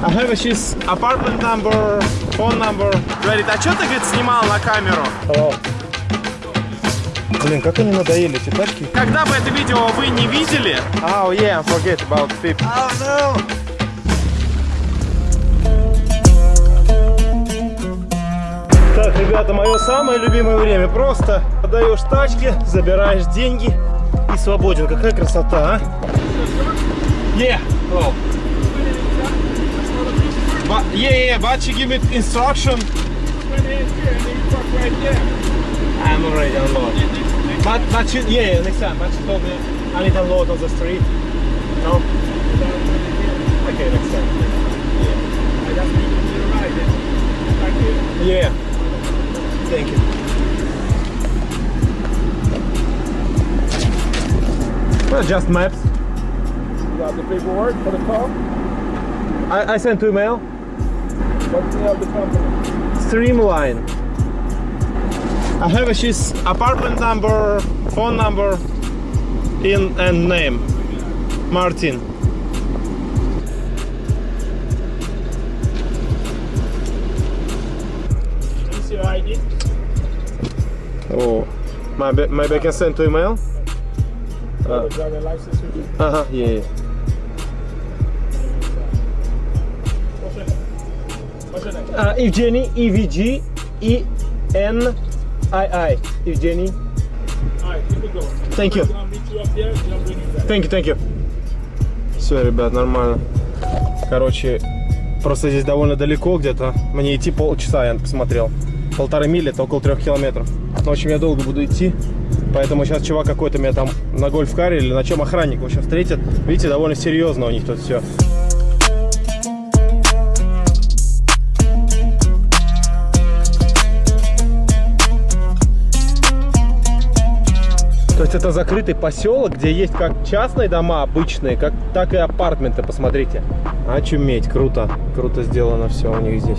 I have his apartment number, phone number. Говорит, а что ты, говорит, снимал на камеру? О. Блин, как они надоели, эти тачки. Когда бы это видео вы не видели... Oh, yeah, forget about people. Oh, no. Так, ребята, мое самое любимое время. Просто отдаешь тачки, забираешь деньги и свободен. Какая красота, а? Yeah. Oh. But, yeah, yeah, but she give me instruction. I'm already unload. But, but she, yeah, yeah, next time. But she told me I need to unload on the street. No? Okay, next time. Yeah. Thank you. Well, just maps. You got the paperwork for the car? I, I sent two email. Streamline. I have his apartment number, phone number, in and name. Martin. What's your ID? Oh, maybe, maybe I can send two email. Uh, the driver license with you? Uh huh. Yeah. yeah. Up there and I'll bring you back. Thank you, thank you. Все, ребят, нормально. Короче, просто здесь довольно далеко где-то. Мне идти полчаса, я посмотрел. Полторы мили, это около трех километров. В общем, я долго буду идти. Поэтому сейчас чувак какой-то меня там на гольф-каре или на чем охранник, в общем, встретит. Видите, довольно серьезно у них тут все. То есть это закрытый поселок, где есть как частные дома обычные, как, так и апартменты, посмотрите. Очуметь, круто, круто сделано все у них здесь.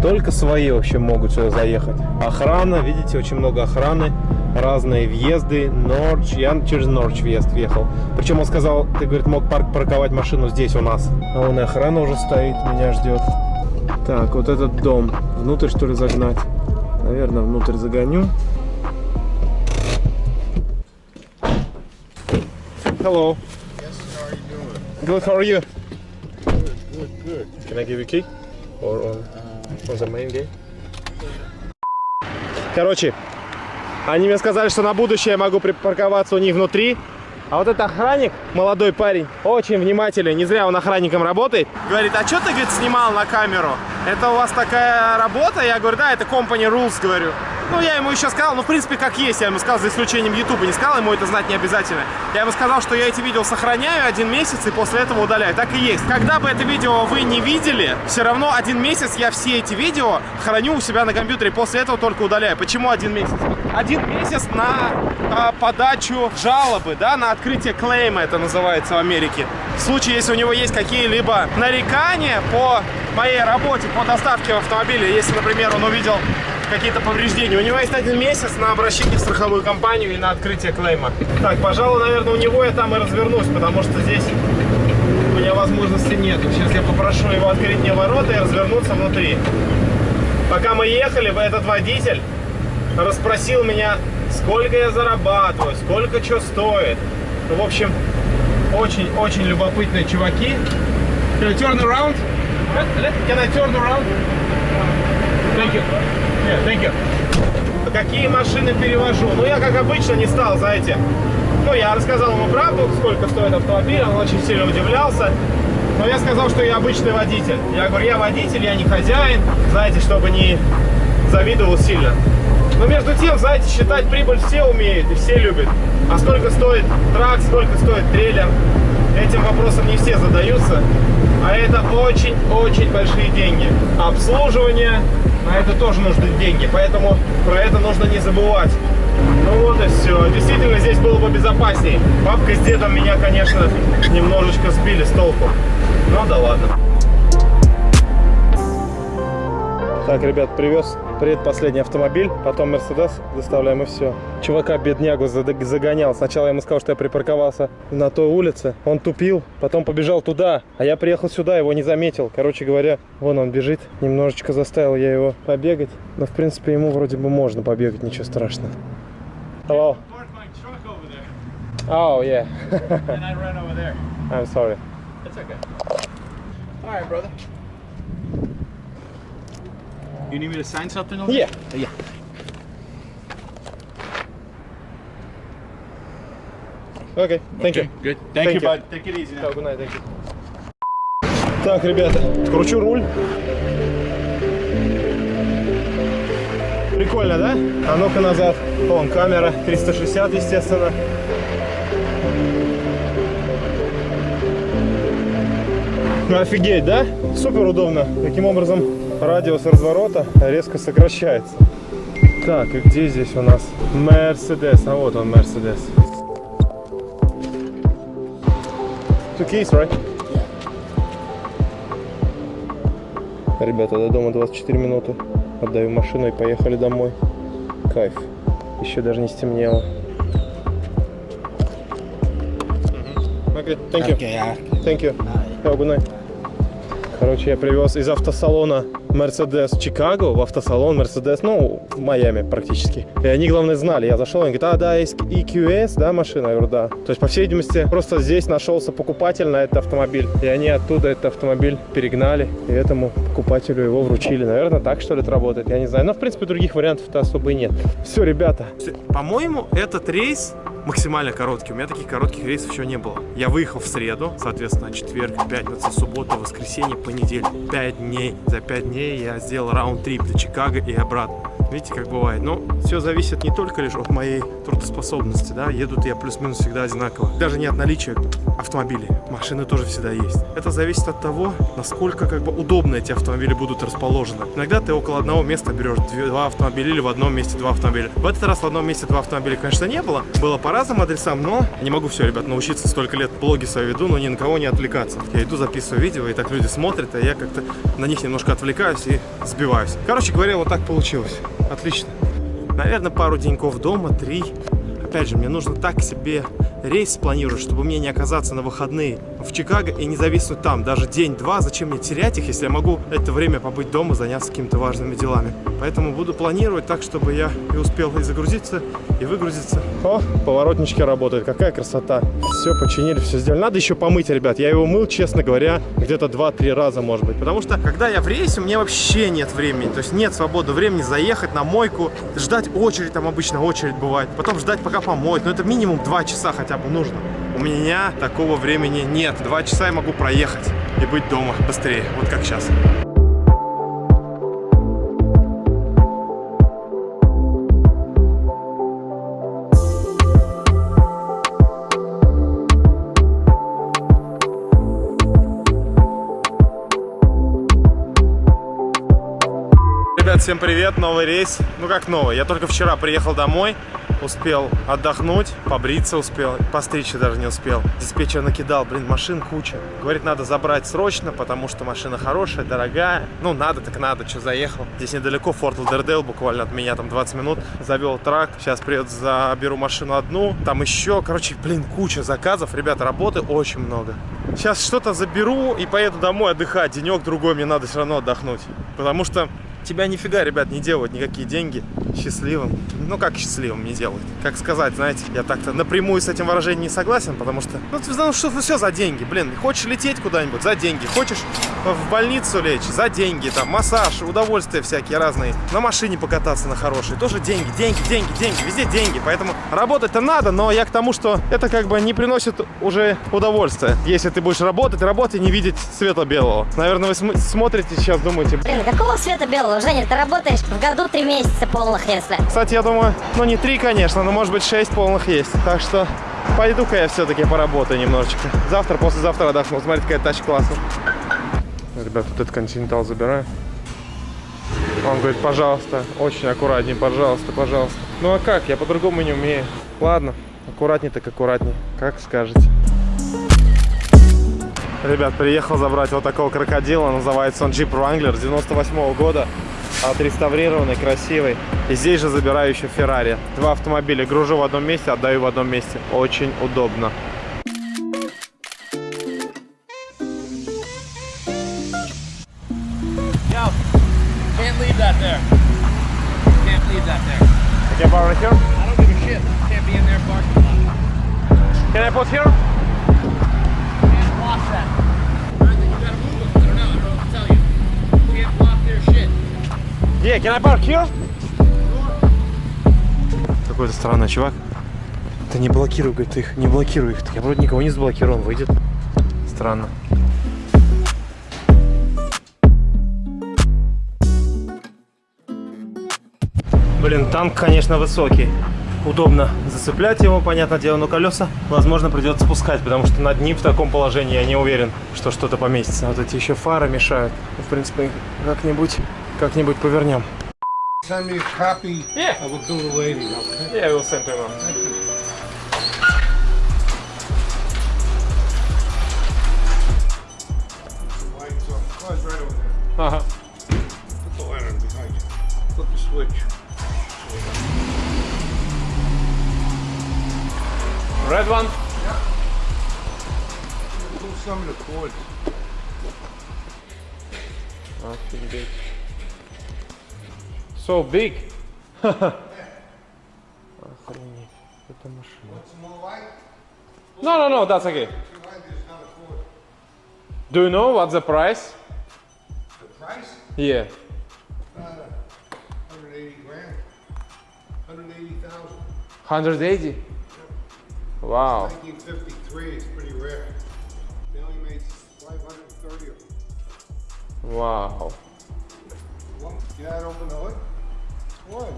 Только свои вообще могут сюда заехать. Охрана, видите, очень много охраны, разные въезды, Норч, я через Норч въезд въехал. Причем он сказал, ты, говорит, мог парк парковать машину здесь у нас. А вон и охрана уже стоит, меня ждет. Так, вот этот дом, внутрь что ли загнать? Наверное, внутрь загоню. Hello. Yes, how are you doing? Good, how are you? Good, good, good. Can I give you key? Or on, on the main gate? Короче, они мне сказали, что на будущее я могу припарковаться у них внутри. А вот этот охранник, молодой парень, очень внимательный, не зря он охранником работает. Говорит, а что ты, говорит, снимал на камеру? Это у вас такая работа? Я говорю, да, это company rules, говорю. Ну, я ему еще сказал, ну, в принципе, как есть, я ему сказал, за исключением YouTube, не сказал, ему это знать не обязательно. Я ему сказал, что я эти видео сохраняю один месяц и после этого удаляю. Так и есть. Когда бы это видео вы не видели, все равно один месяц я все эти видео храню у себя на компьютере, после этого только удаляю. Почему один месяц? Один месяц на а, подачу жалобы, да, на открытие клейма, это называется в Америке. В случае, если у него есть какие-либо нарекания по моей работе, по доставке в автомобиле, если, например, он увидел какие-то повреждения. У него есть один месяц на обращение в страховую компанию и на открытие клейма. Так, пожалуй, наверное, у него я там и развернусь, потому что здесь у меня возможности нет. Сейчас я попрошу его открыть мне ворота и развернуться внутри. Пока мы ехали, этот водитель расспросил меня, сколько я зарабатываю, сколько что стоит. Ну, в общем, очень-очень любопытные чуваки. Can I turn around? Can I turn around? Thank you. Yeah, thank you. Какие машины перевожу? Ну, я, как обычно, не стал, знаете, ну, я рассказал ему правду, сколько стоит автомобиль, он очень сильно удивлялся. Но я сказал, что я обычный водитель. Я говорю, я водитель, я не хозяин, знаете, чтобы не завидовал сильно. Но между тем, знаете, считать прибыль все умеют и все любят. А сколько стоит трак, сколько стоит трейлер, этим вопросом не все задаются. А это очень-очень большие деньги. Обслуживание, на это тоже нужны деньги, поэтому про это нужно не забывать. Ну вот и все. Действительно, здесь было бы безопаснее. Папка с дедом меня, конечно, немножечко сбили с толку. Ну да ладно. Так, ребят, привез предпоследний автомобиль, потом Мерседес доставляем и все. Чувака беднягу загонял. Сначала я ему сказал, что я припарковался на той улице. Он тупил, потом побежал туда, а я приехал сюда, его не заметил. Короче говоря, вон он бежит. Немножечко заставил я его побегать. Но, в принципе, ему вроде бы можно побегать, ничего страшного. Hello. Oh, yeah. and I ran over there. I'm sorry. It's okay. All right, brother. You need me to sign something over Yeah. Yeah. Okay, thank you. Good. Thank, Thank you, you. bud. Take it easy now. A good night, thank you. Так, ребята, кручу руль. Прикольно, да? А ну-ка назад. Вон камера 360, естественно. Ну, Офигеть, да? Супер удобно. Таким образом радиус разворота резко сокращается. Так, и где здесь у нас Мерседес? А вот он, Мерседес. Two keys, right? Ребята, до дома 24 минуты. Отдаю машину и поехали домой. Кайф. Еще даже не стемнело. Okay, thank you. Thank you. Have a good night. Короче, я привез из автосалона Mercedes Чикаго в автосалон Mercedes, ну, в Майами практически. И они, главное, знали. Я зашел, они говорят, а, да, есть EQS, да, машина? Я говорю, да. То есть, по всей видимости, просто здесь нашелся покупатель на этот автомобиль. И они оттуда этот автомобиль перегнали, и этому покупателю его вручили. Наверное, так, что ли, это работает, я не знаю. Но, в принципе, других вариантов-то особо и нет. Все, ребята. По-моему, этот рейс максимально короткий. У меня таких коротких рейсов еще не было. Я выехал в среду, соответственно, четверг, пятница, суббота, воскресенье, понедельник. Пять дней. За пять дней я сделал раунд-трип до Чикаго и обратно. Видите, как бывает. Но все зависит не только лишь от моей трудоспособности, да. Едут я плюс-минус всегда одинаково. Даже не от наличия автомобилей. Машины тоже всегда есть. Это зависит от того, насколько как бы удобно эти автомобили будут расположены. Иногда ты около одного места берешь два автомобиля или в одном месте два автомобиля. В этот раз в одном месте два автомобиля, конечно, не было. Было по разным адресам, но не могу все, ребят, научиться столько лет блоги свои веду, но ни на кого не отвлекаться. Я иду, записываю видео, и так люди смотрят, а я как-то на них немножко отвлекаюсь и сбиваюсь. Короче говоря, вот так получилось. Отлично. Наверное, пару деньков дома, три. Опять же, мне нужно так себе рейс спланировать, чтобы мне не оказаться на выходные в Чикаго и не зависнуть там даже день-два. Зачем мне терять их, если я могу это время побыть дома, заняться какими-то важными делами. Поэтому буду планировать так, чтобы я и успел и загрузиться, и выгрузиться. О, поворотнички работают, какая красота. Все починили, все сделали. Надо еще помыть, ребят. Я его мыл, честно говоря, где-то 2-3 раза, может быть. Потому что, когда я в рейсе, у меня вообще нет времени. То есть нет свободного времени заехать на мойку, ждать очередь, там обычно очередь бывает. Потом ждать, пока помоют. Но это минимум 2 часа хотя бы нужно. У меня такого времени нет. 2 часа я могу проехать и быть дома быстрее. Вот как сейчас. Ребят, всем привет, новый рейс. Ну как новый, я только вчера приехал домой, успел отдохнуть, побриться успел, постричься даже не успел. Диспетчер накидал, блин, машин куча. Говорит, надо забрать срочно, потому что машина хорошая, дорогая. Ну, надо так надо, что заехал. Здесь недалеко, Форт Лудердейл, буквально от меня там 20 минут. Завел трак, сейчас приеду, заберу машину одну. Там еще, короче, блин, куча заказов. Ребята, работы очень много. Сейчас что-то заберу и поеду домой отдыхать. Денек другой мне надо все равно отдохнуть. Потому что тебя нифига, ребят, не делают никакие деньги счастливым. Ну, как счастливым не делают? Как сказать, знаете, я так-то напрямую с этим выражением не согласен, потому что, ну, ты знаешь, что все за деньги, блин. Хочешь лететь куда-нибудь? За деньги. Хочешь в больницу лечь? За деньги. Там массаж, удовольствия всякие разные. На машине покататься на хорошей. Тоже деньги, деньги, деньги, деньги. Везде деньги. Поэтому работать-то надо, но я к тому, что это как бы не приносит уже удовольствия. Если ты будешь работать, и не видеть света белого. Наверное, вы см- смотрите сейчас, думаете, Блин, какого света белого? Женя, ты работаешь в году три месяца полных, если. Кстати, я думаю, ну не три, конечно, но может быть шесть полных есть. Так что пойду-ка я все-таки поработаю немножечко. Завтра, послезавтра отдохну. Смотрите, какая тачка классная. Ребят, вот этот континентал забираю. Он говорит, пожалуйста, очень аккуратней, пожалуйста, пожалуйста. Ну а как? Я по-другому не умею. Ладно, аккуратней так аккуратней. Как скажете. Ребят, приехал забрать вот такого крокодила. Называется он Jeep Wrangler 98 года. отреставрированный, красивый. И здесь же забираю еще Феррари. Два автомобиля гружу в одном месте, отдаю в одном месте. Очень удобно. Here? Какой-то странный чувак. Да не блокируй, говорит, их, не блокируй их. Я вроде никого не заблокировал, он выйдет. Странно. Блин, танк, конечно, высокий. Удобно зацеплять его, понятное дело, но колеса, возможно, придется спускать, потому что над ним в таком положении я не уверен, что что-то поместится. Вот эти еще фары мешают. Ну, В принципе, как-нибудь, как-нибудь повернем. Send me a copy yeah. of a do the lading, okay? Yeah, we'll send them on. Thank you. Uh huh. Put the lantern behind you. Flip the switch. Red one? Yeah. Pull some of the cords. Nothing big. So big. Охренеть. Это машина. No, no, no, that's okay. Do you know what's the price? The price? Yeah. Uh, 180 grand. 180,000. 180? Wow. 1953. It's pretty rare. They only made 530 of them. Wow. Well, you know how to open What?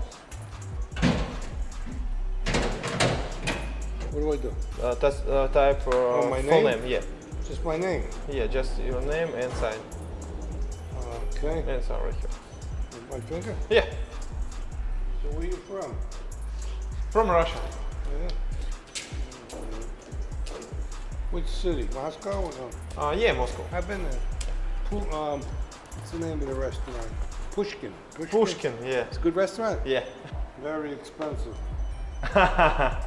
Do I do? Uh, that's, uh, type uh, Oh, my full name? name. Yeah. Just my name. Yeah, just your name and sign. Okay. And sign right here. My finger? Yeah. So where you from? From Russia. Yeah. Which city? Moscow or no? Uh, yeah, Moscow. I've been there. Um, what's the name of the restaurant? Pushkin. Pushkin. Pushkin, yeah. It's a good restaurant. Yeah. Very expensive. well,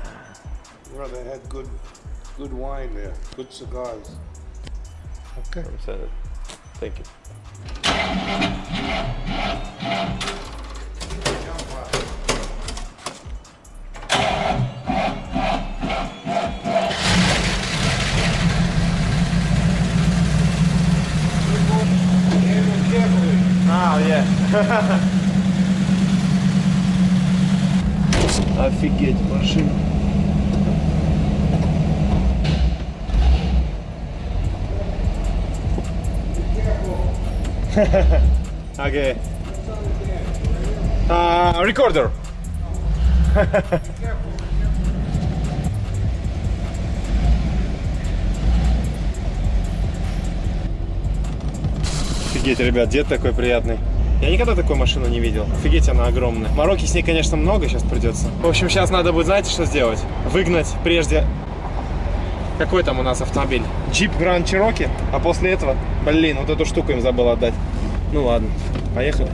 they had good, good wine there. Good cigars. Okay. I'm send it. Thank you. Офигеть, машина. okay. Uh, recorder. Офигеть, ребят, дед такой приятный. Я никогда такой машину не видел. Офигеть, она огромная. Мороки с ней, конечно, много сейчас придется. В общем, сейчас надо будет, знаете, что сделать? Выгнать прежде... Какой там у нас автомобиль? Джип Grand Cherokee. А после этого, блин, вот эту штуку им забыл отдать. Ну ладно, поехали.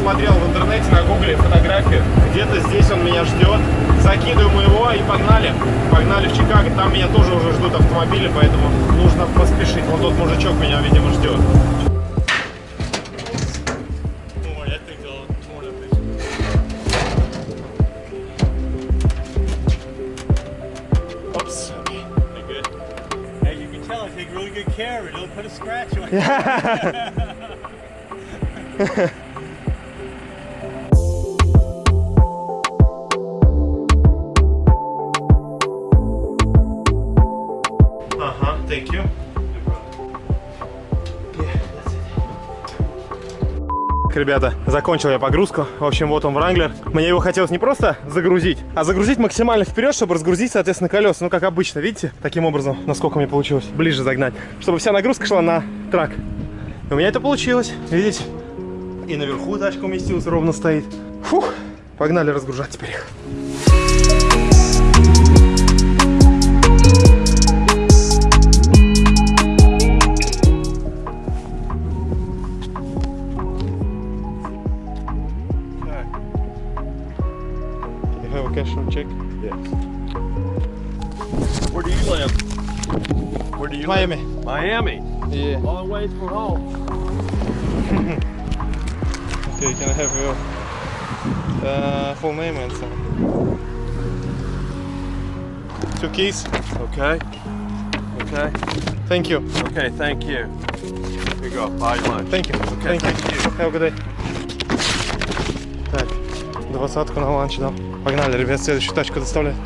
Посмотрел в интернете, на гугле фотографию. Где-то здесь он меня ждет. Закидываем его и погнали. Погнали в Чикаго. Там меня тоже уже ждут автомобили, поэтому нужно поспешить. Вон тот мужичок меня, видимо, ждет. Oops. As you can tell, I take really good care of it. Don't put a scratch on it. Ребята, закончил я погрузку. В общем, вот он Wrangler. Мне его хотелось не просто загрузить, а загрузить максимально вперед, чтобы разгрузить, соответственно, колеса. Ну, как обычно, видите? Таким образом, насколько мне получилось, ближе загнать. Чтобы вся нагрузка шла на трак. И у меня это получилось, видите? И наверху тачка уместилась, ровно стоит. Фух, погнали разгружать теперь их. You have a cash check? Yes. Where do you live? Where do you Miami. live? Miami. Yeah. Long ways from home. Okay, can I have your uh, full name and so Two keys. Okay. Okay. Thank you. Okay, thank you. Here you go. Buy your lunch. Thank you. Okay, Thank you. thank you. Have a good day. Так, двадцатку на ланч дал. Погнали, ребят, следующую тачку доставлять.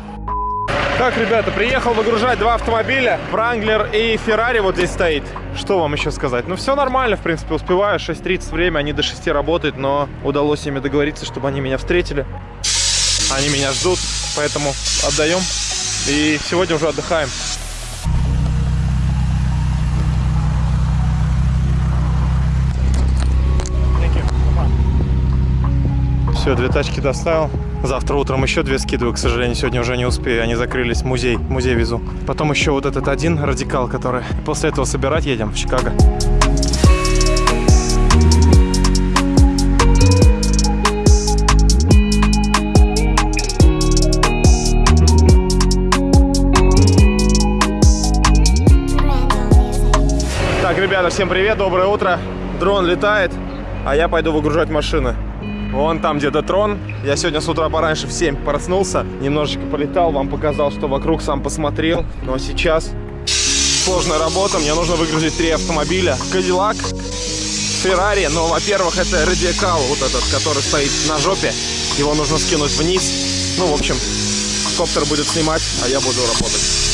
Так, ребята, приехал выгружать два автомобиля. Wrangler и Ferrari вот здесь стоит. Что вам еще сказать? Ну, все нормально, в принципе, успеваю. 6.30 время, они до 6 работают, но удалось с ними договориться, чтобы они меня встретили. Они меня ждут, поэтому отдаем. И сегодня уже отдыхаем. Все, две тачки доставил. Завтра утром еще две скидываю, к сожалению, сегодня уже не успею. Они закрылись, музей, музей везу. Потом еще вот этот один радикал, который... После этого собирать едем в Чикаго. Так, ребята, всем привет, доброе утро. Дрон летает, а я пойду выгружать машины. Вон там где-то трон. Я сегодня с утра пораньше в 7 проснулся, немножечко полетал, вам показал, что вокруг сам посмотрел. Но сейчас сложная работа, мне нужно выгрузить три автомобиля. Кадиллак, Феррари, но, во-первых, это радикал, вот этот, который стоит на жопе. Его нужно скинуть вниз. Ну, в общем, коптер будет снимать, а я буду работать.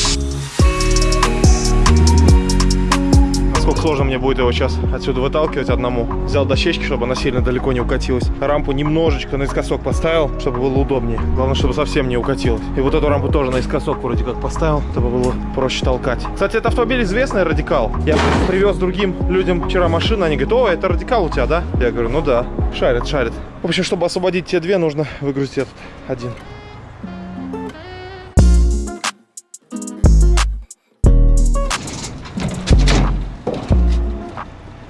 Сложно мне будет его сейчас отсюда выталкивать одному. Взял дощечки, чтобы она сильно далеко не укатилась. Рампу немножечко наискосок поставил, чтобы было удобнее. Главное, чтобы совсем не укатилась. И вот эту рампу тоже наискосок вроде как поставил, чтобы было проще толкать. Кстати, это автомобиль известный, Радикал. Я привез другим людям вчера машину, они говорят, о, это Радикал у тебя, да? Я говорю, ну да, шарит, шарит. В общем, чтобы освободить те две, нужно выгрузить этот один.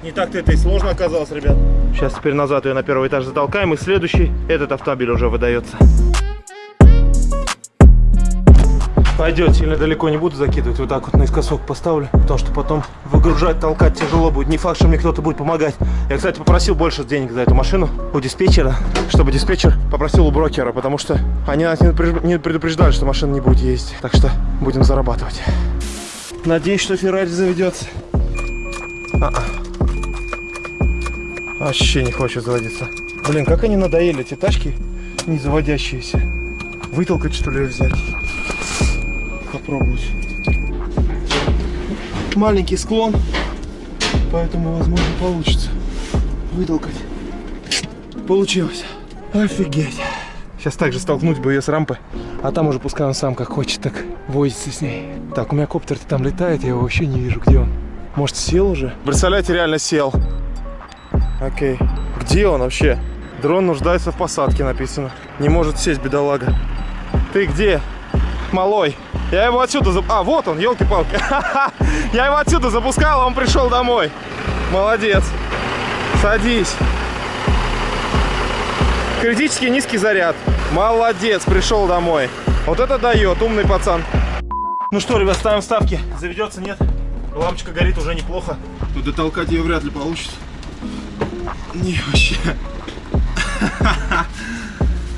Не так-то это и сложно оказалось, ребят. Сейчас теперь назад ее на первый этаж затолкаем, и следующий этот автомобиль уже выдается. Пойдет, сильно далеко не буду закидывать, вот так вот наискосок поставлю, потому что потом выгружать, толкать тяжело будет. Не факт, что мне кто-то будет помогать. Я, кстати, попросил больше денег за эту машину у диспетчера, чтобы диспетчер попросил у брокера, потому что они нас не предупреж- не предупреждали, что машина не будет ездить. Так что будем зарабатывать. Надеюсь, что Феррари заведется. А-а. Вообще не хочет заводиться. Блин, как они надоели, эти тачки не заводящиеся. Вытолкать, что ли, взять? Попробовать. Маленький склон, поэтому, возможно, получится вытолкать. Получилось. Офигеть. Сейчас также столкнуть бы ее с рампы, а там уже пускай он сам как хочет, так возится с ней. Так, у меня коптер там летает, я его вообще не вижу, где он. Может, сел уже? Представляете, реально сел. Окей. Где он вообще? Дрон нуждается в посадке, написано. Не может сесть, бедолага. Ты где? Малой. Я его отсюда... зап- А, вот он, елки-палки. Я его отсюда запускал, а он пришел домой. Молодец. Садись. Критически низкий заряд. Молодец, пришел домой. Вот это дает, умный пацан. Ну что, ребят, ставим ставки. Заведется, нет? Лампочка горит уже неплохо. Тут дотолкать ее вряд ли получится. Не, вообще.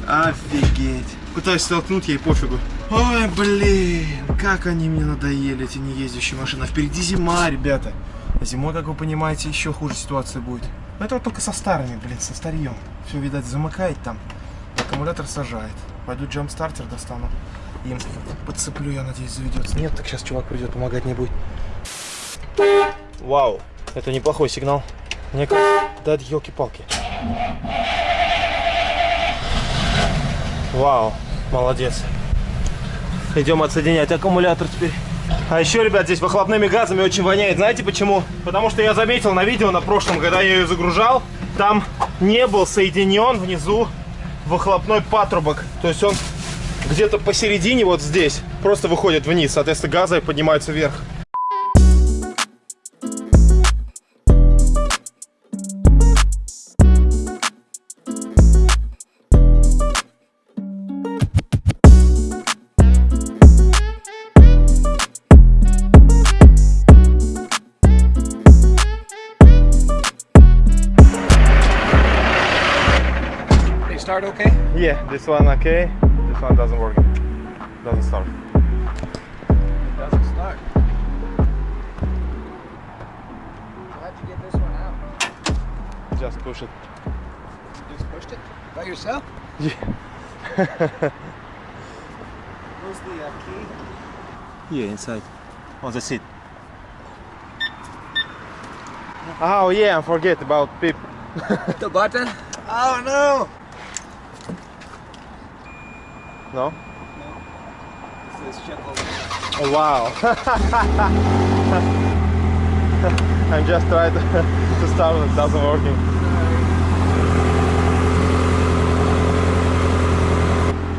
Офигеть. Пытаюсь столкнуть, ей пофигу. Ой, блин, как они мне надоели, эти неездящие машины. А впереди зима, ребята. Зимой, как вы понимаете, еще хуже ситуация будет. Это вот только со старыми, блин, со старьем. Все, видать, замыкает там. Аккумулятор сажает. Пойду джамп-стартер достану. Им подцеплю, я надеюсь, заведется. Нет, так сейчас чувак придет, помогать не будет. Вау, это неплохой сигнал. Мне кажется, да, елки-палки. Вау, молодец. Идем отсоединять аккумулятор теперь. А еще, ребят, здесь выхлопными газами очень воняет. Знаете почему? Потому что я заметил на видео на прошлом, когда я ее загружал, там не был соединен внизу выхлопной патрубок. То есть он где-то посередине вот здесь просто выходит вниз. Соответственно, газы поднимаются вверх. Start okay? Yeah, this one okay. This one doesn't work. Doesn't start. Doesn't start. How'd you get this one out? Just push it. Just pushed it? By yourself? Yeah. Where's the uh, key? Here inside. On the seat. Oh yeah, I forget about Pip. The button? Oh no! No? This is over Oh, wow. I'm just trying to, start it doesn't working.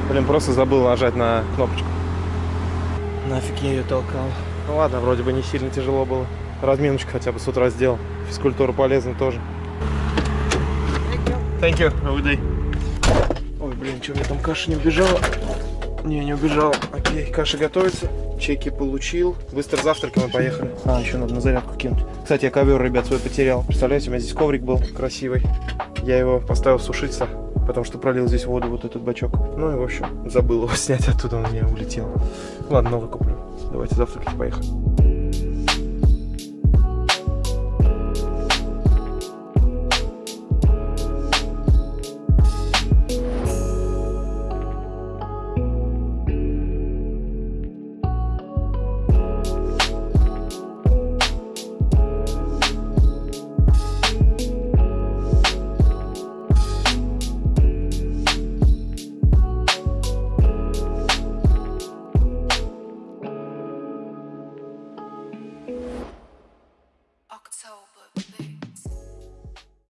Блин, просто забыл нажать на кнопочку. Нафиг я ее толкал. Ну ладно, вроде бы не сильно тяжело было. Разминочку хотя бы с утра сделал. Физкультура полезна тоже. Thank you. Have a good day. Ой, блин, что, у меня там каша не убежала? Не, не убежал. Окей, каша готовится. Чеки получил. Быстро завтракаем и поехали. А, еще надо на зарядку кинуть. Кстати, я ковер, ребят, свой потерял. Представляете, у меня здесь коврик был красивый. Я его поставил сушиться, потому что пролил здесь воду, вот этот бачок. Ну и, в общем, забыл его снять оттуда, он у меня улетел. Ладно, новый куплю. Давайте завтракать, поехали.